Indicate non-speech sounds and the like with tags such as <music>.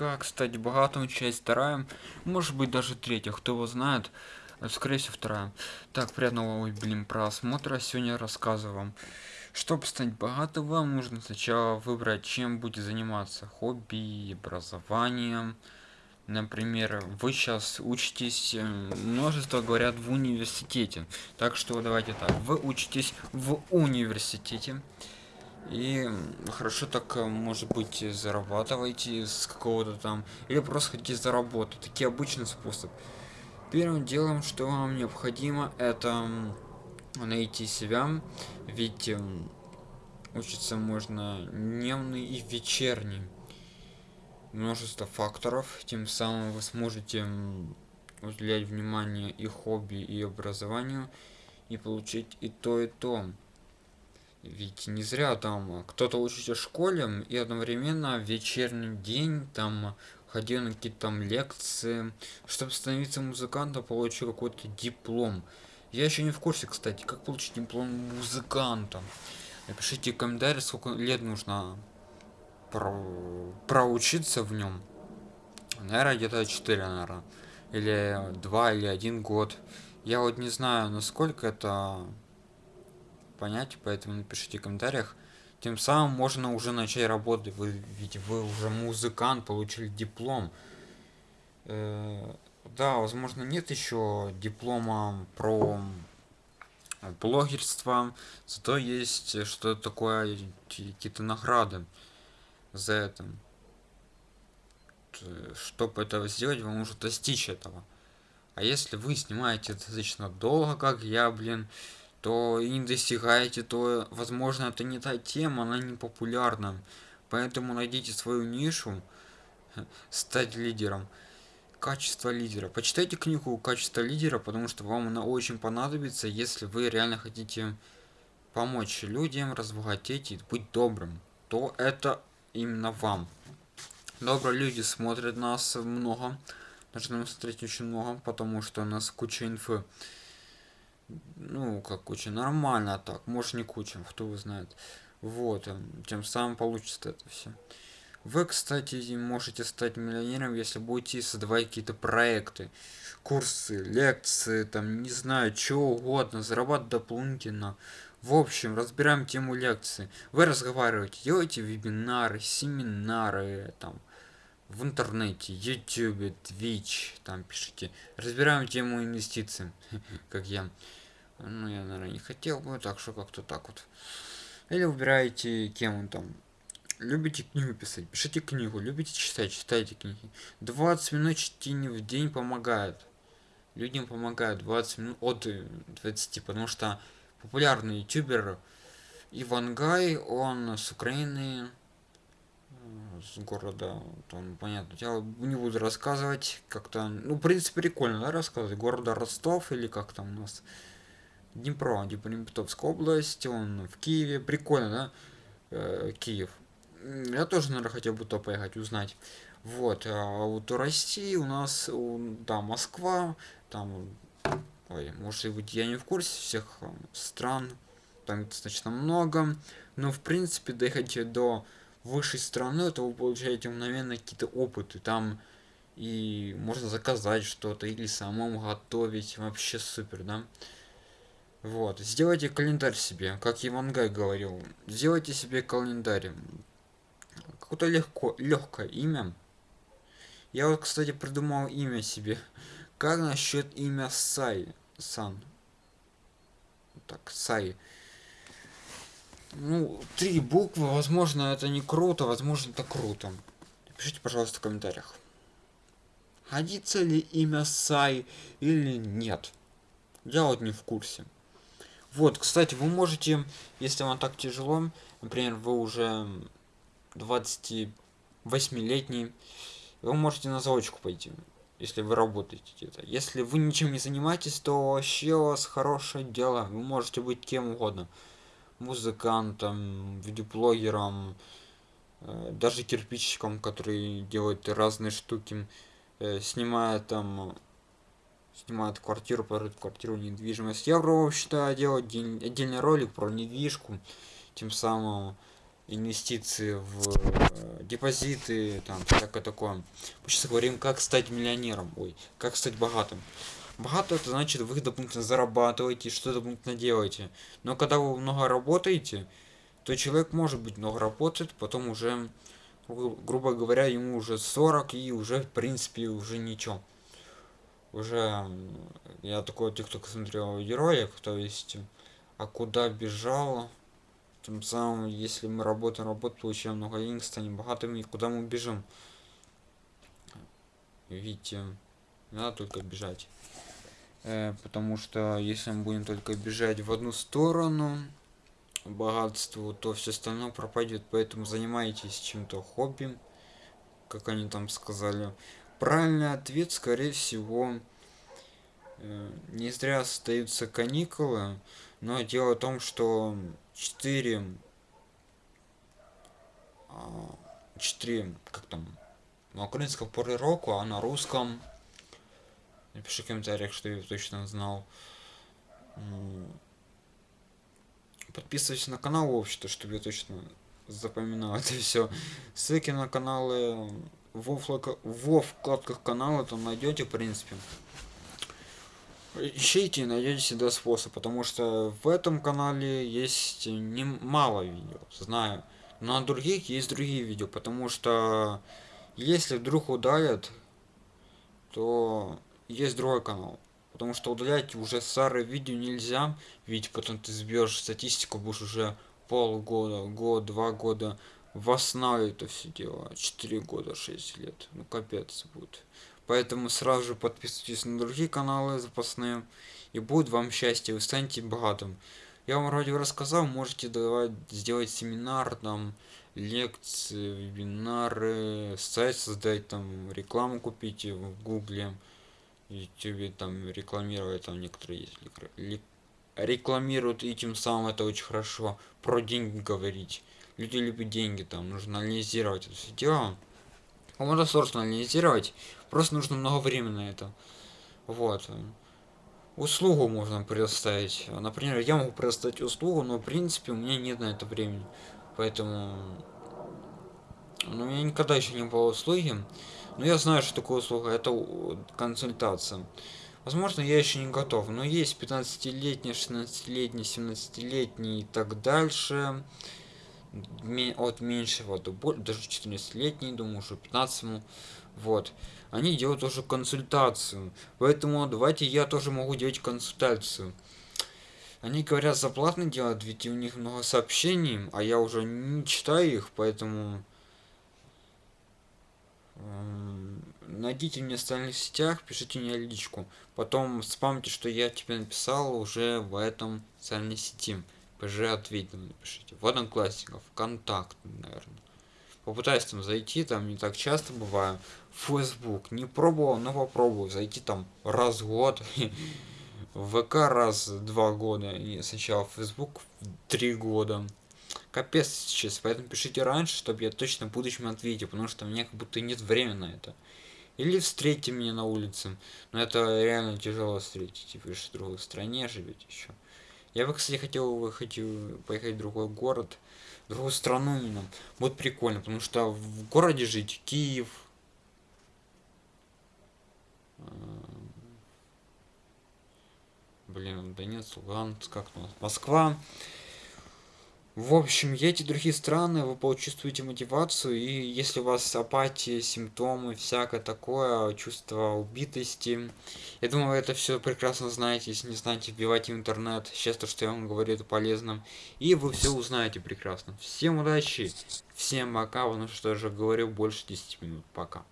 как стать богатым, часть вторая, может быть даже третья, кто его знает, скорее всего вторая. Так, приятного, ой, блин, просмотра, сегодня рассказываю вам. Чтобы стать богатым, вам нужно сначала выбрать, чем будете заниматься, хобби, образованием. Например, вы сейчас учитесь, э, множество говорят в университете. Так что давайте так, вы учитесь в университете. И хорошо так, э, может быть, зарабатываете с какого-то там, или просто хотите заработать. Такие обычный способ. Первым делом, что вам необходимо, это найти себя, ведь учиться можно дневный и вечерний. Множество факторов, тем самым вы сможете уделять внимание и хобби, и образованию, и получить и то, и то. Ведь не зря там кто-то учится в школе и одновременно в вечерний день там ходил на какие-то там лекции, чтобы становиться музыкантом, получил какой-то диплом. Я еще не в курсе, кстати, как получить диплом музыканта. Напишите в комментариях, сколько лет нужно про... проучиться в нем. Наверное, где-то 4, наверное. Или 2, или 1 год. Я вот не знаю, насколько это понять, поэтому напишите в комментариях. Тем самым можно уже начать работать, вы, ведь вы уже музыкант, получили диплом. Э, да, возможно, нет еще диплома про блогерство, зато есть что такое, какие-то награды за это. Чтобы этого сделать, вам нужно достичь этого. А если вы снимаете достаточно долго, как я, блин, то и не достигаете, то, возможно, это не та тема, она не популярна. Поэтому найдите свою нишу, стать лидером. Качество лидера. Почитайте книгу «Качество лидера», потому что вам она очень понадобится, если вы реально хотите помочь людям, разбогатеть и быть добрым. То это именно вам. Добрые люди смотрят нас много. Должны смотреть очень много, потому что у нас куча инфы ну, как куча, нормально так, может не куча, кто его знает. Вот, эм, тем самым получится это все. Вы, кстати, можете стать миллионером, если будете создавать какие-то проекты, курсы, лекции, там, не знаю, чего угодно, зарабатывать дополнительно. В общем, разбираем тему лекции. Вы разговариваете, делаете вебинары, семинары, там, в интернете, YouTube, Twitch, там пишите. Разбираем тему инвестиций, <laughs> как я. Ну, я, наверное, не хотел бы, так что как-то так вот. Или выбираете, кем он там. Любите книгу писать, пишите книгу, любите читать, читайте книги. 20 минут чтения в день помогает. Людям помогает 20 минут от 20, потому что популярный ютубер Ивангай, он с Украины, с города, там, понятно, я не буду рассказывать, как-то, ну, в принципе, прикольно, да, рассказывать, города Ростов или как там у нас, Днепро, Днепропетровская область, он в Киеве, прикольно, да, э, Киев. Я тоже, наверное, хотел бы то поехать, узнать. Вот, а вот у России у нас, у, да, Москва, там, ой, может быть, я не в курсе всех стран, там достаточно много, но, в принципе, доехать до высшей страны, это вы получаете мгновенно какие-то опыты, там, и можно заказать что-то, или самому готовить, вообще супер, да. Вот, сделайте календарь себе, как Ивангай говорил. Сделайте себе календарь. Какое-то легко, легкое имя. Я вот, кстати, придумал имя себе. Как насчет имя Сай? Сан. Так, Сай. Ну, три буквы, возможно, это не круто, возможно, это круто. Пишите, пожалуйста, в комментариях. Годится ли имя Сай или нет? Я вот не в курсе. Вот, кстати, вы можете, если вам так тяжело, например, вы уже 28-летний, вы можете на заочку пойти, если вы работаете где-то. Если вы ничем не занимаетесь, то вообще у вас хорошее дело. Вы можете быть кем угодно. Музыкантом, видеоблогером, э, даже кирпичиком, который делает разные штуки, э, снимает там снимает квартиру, продает квартиру, недвижимость. Я пробовал, считаю, делать отдельный ролик про недвижку, тем самым инвестиции в э, депозиты, там, всякое такое. Мы сейчас говорим, как стать миллионером, ой, как стать богатым. Богато это значит, вы дополнительно зарабатываете, что дополнительно делаете. Но когда вы много работаете, то человек может быть много работает, потом уже, грубо говоря, ему уже 40 и уже, в принципе, уже ничего. Уже я такой тикток смотрел ролик, то есть, а куда бежал, тем самым, если мы работаем, работаем, получаем много денег, станем богатыми, куда мы бежим? Видите, надо только бежать. Э, потому что если мы будем только бежать в одну сторону, богатству, то все остальное пропадет. Поэтому занимайтесь чем-то хобби, как они там сказали. Правильный ответ, скорее всего, э, не зря остаются каникулы, но дело в том, что 4 4 а, как там на украинском поры року а на русском. Напиши в комментариях что я точно знал. Подписывайтесь на канал вообще-то чтобы я точно запоминал это все ссылки на каналы во, флаг... во вкладках канала там найдете в принципе. Ищите и найдете всегда способ потому что в этом канале есть немало видео знаю. Но на других есть другие видео потому что если вдруг удалят то есть другой канал. Потому что удалять уже старые видео нельзя ведь потом ты сбьешь статистику будешь уже полгода год два года восстанавливать это все дело 4 года 6 лет ну капец будет Поэтому сразу же подписывайтесь на другие каналы запасные. И будет вам счастье, вы станете богатым. Я вам вроде рассказал, можете давать, сделать семинар, там, лекции, вебинары, сайт создать, там, рекламу купить в гугле, ютубе, там, рекламировать, там, некоторые есть, рекламируют, и тем самым это очень хорошо, про деньги говорить. Люди любят деньги, там, нужно анализировать это все дело. Можно сложно анализировать, Просто нужно много времени на это. Вот. Услугу можно предоставить. Например, я могу предоставить услугу, но в принципе у меня нет на это времени. Поэтому... Ну, у меня никогда еще не было услуги. Но я знаю, что такое услуга. Это консультация. Возможно, я еще не готов. Но есть 15-летний, 16-летний, 17-летний и так дальше. От меньшего до больше, даже 14-летний, думаю, уже 15 -му. Вот они делают тоже консультацию. Поэтому давайте я тоже могу делать консультацию. Они говорят за платно делать, ведь у них много сообщений, а я уже не читаю их, поэтому эм, найдите меня в социальных сетях, пишите мне личку. Потом спамьте, что я тебе написал уже в этом социальной сети. ПЖ ответил, напишите. В Одноклассников, ВКонтакт, наверное попытаюсь там зайти, там не так часто бываю. Facebook не пробовал, но попробую зайти там раз в год. <laughs> ВК раз два года. И сначала Facebook три года. Капец сейчас, поэтому пишите раньше, чтобы я точно в будущем ответил, потому что у меня как будто нет времени на это. Или встретите меня на улице. Но это реально тяжело встретить, же в другой стране живете еще. Я бы, кстати, хотел выехать, поехать в другой город, в другую страну именно. Будет прикольно, потому что в городе жить, Киев, эм, блин, Донецк, Луганск, как у нас, Москва. В общем, едете в другие страны, вы почувствуете мотивацию, и если у вас апатия, симптомы, всякое такое, чувство убитости, я думаю, вы это все прекрасно знаете, если не знаете, вбивайте в интернет, сейчас то, что я вам говорю, это полезно, и вы все узнаете прекрасно. Всем удачи, всем пока, потому что я уже говорил больше 10 минут, пока.